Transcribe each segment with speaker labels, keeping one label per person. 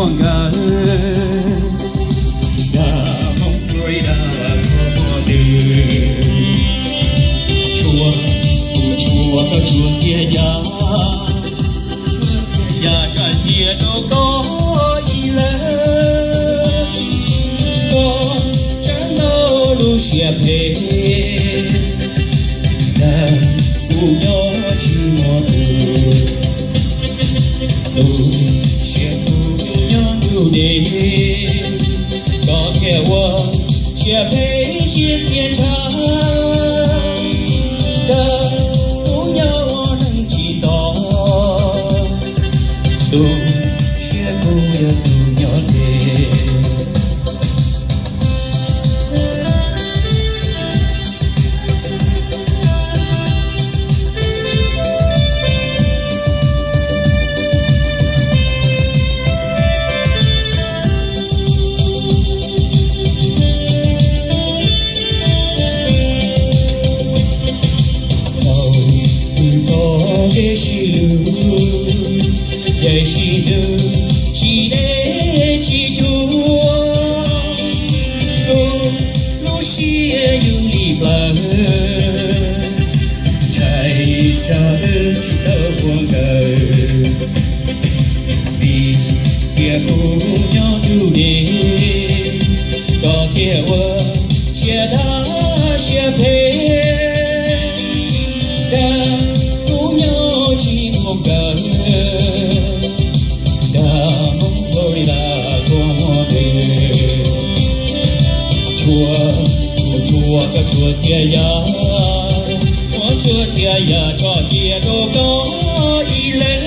Speaker 1: mùa đã mong người đã có đời chúa cùng chúa có chúa kia nhà nhà cha kia đâu có ý lớn con chẳng đâu lu xia phê đã cùng nhau chưa mòn đường 你，告别我写配心天长。để chị lưu để chị lưu chị để chị chúa cô lúc chị yêu đi bà chạy cha ơi chị đỡ vì kia cô nhau chú đi kia qua chia đá chia phê chùa cái chùa chia ya có chùa chia ya cho chia đồ có y lên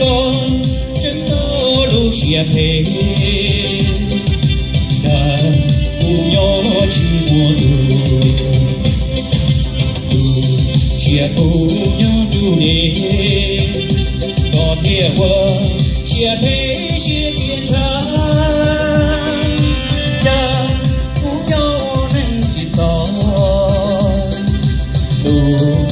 Speaker 1: con chân to lu chia thế đã cùng nhau chi mua đủ đủ xia cùng nhau đủ nè có thể vợ chia thế chia thiên trái Oh.